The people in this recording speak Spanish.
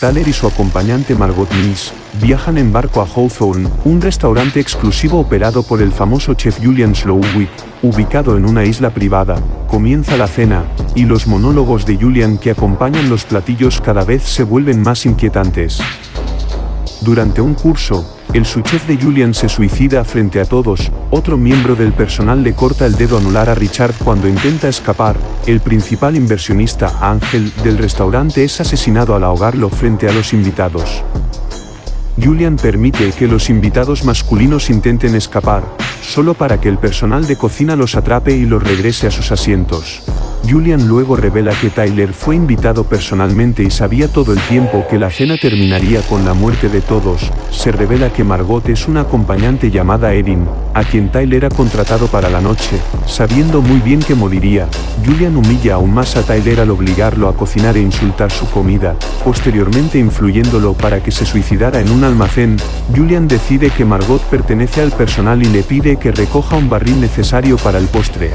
Tyler y su acompañante Margot Mills, viajan en barco a Hawthorne, un restaurante exclusivo operado por el famoso chef Julian Slowik, ubicado en una isla privada. Comienza la cena, y los monólogos de Julian que acompañan los platillos cada vez se vuelven más inquietantes. Durante un curso, el subchef de Julian se suicida frente a todos, otro miembro del personal le corta el dedo anular a Richard cuando intenta escapar, el principal inversionista, Ángel, del restaurante es asesinado al ahogarlo frente a los invitados. Julian permite que los invitados masculinos intenten escapar, solo para que el personal de cocina los atrape y los regrese a sus asientos. Julian luego revela que Tyler fue invitado personalmente y sabía todo el tiempo que la cena terminaría con la muerte de todos. Se revela que Margot es una acompañante llamada Erin, a quien Tyler ha contratado para la noche, sabiendo muy bien que moriría. Julian humilla aún más a Tyler al obligarlo a cocinar e insultar su comida, posteriormente influyéndolo para que se suicidara en un almacén. Julian decide que Margot pertenece al personal y le pide que recoja un barril necesario para el postre.